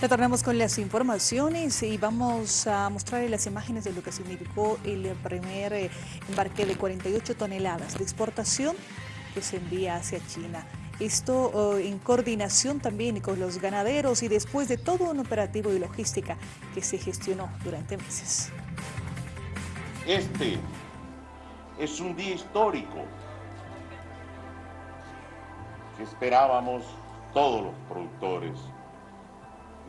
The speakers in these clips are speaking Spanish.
Retornamos con las informaciones y vamos a mostrar las imágenes de lo que significó el primer eh, embarque de 48 toneladas de exportación que se envía hacia China. Esto oh, en coordinación también con los ganaderos y después de todo un operativo y logística que se gestionó durante meses. Este es un día histórico que esperábamos todos los productores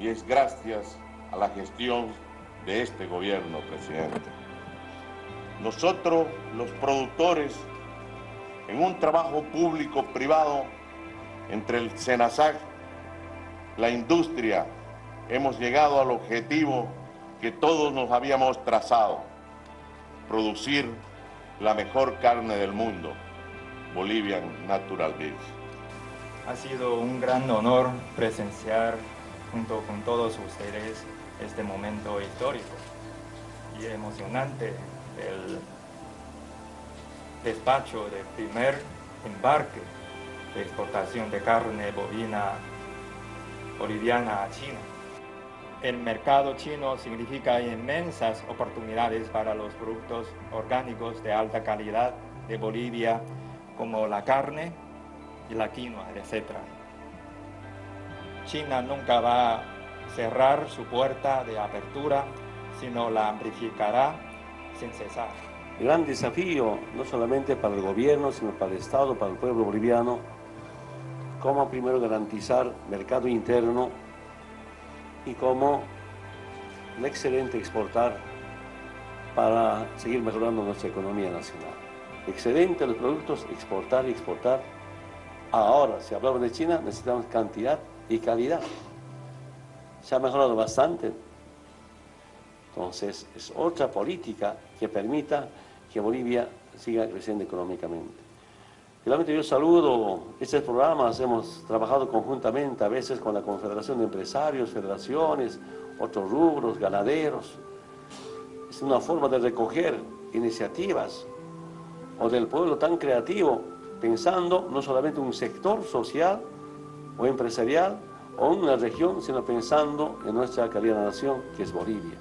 y es gracias a la gestión de este gobierno, presidente. Nosotros, los productores, en un trabajo público-privado entre el SENASAC, la industria, hemos llegado al objetivo que todos nos habíamos trazado, producir la mejor carne del mundo, Bolivian Natural Beef. Ha sido un gran honor presenciar junto con todos ustedes este momento histórico y emocionante el despacho del primer embarque de exportación de carne bovina boliviana a China. El mercado chino significa inmensas oportunidades para los productos orgánicos de alta calidad de Bolivia, como la carne y la quinoa, etc. China nunca va a cerrar su puerta de apertura, sino la amplificará sin cesar. Gran desafío, no solamente para el gobierno, sino para el Estado, para el pueblo boliviano, cómo primero garantizar mercado interno y cómo el excelente exportar para seguir mejorando nuestra economía nacional. Excelente los productos, exportar exportar. Ahora, si hablamos de China, necesitamos cantidad y calidad. Se ha mejorado bastante. Entonces, es otra política que permita que Bolivia siga creciendo económicamente. Finalmente yo saludo estos programas, hemos trabajado conjuntamente a veces con la Confederación de Empresarios, federaciones, otros rubros, ganaderos. Es una forma de recoger iniciativas o del pueblo tan creativo, pensando no solamente en un sector social o empresarial o en una región, sino pensando en nuestra querida nación que es Bolivia.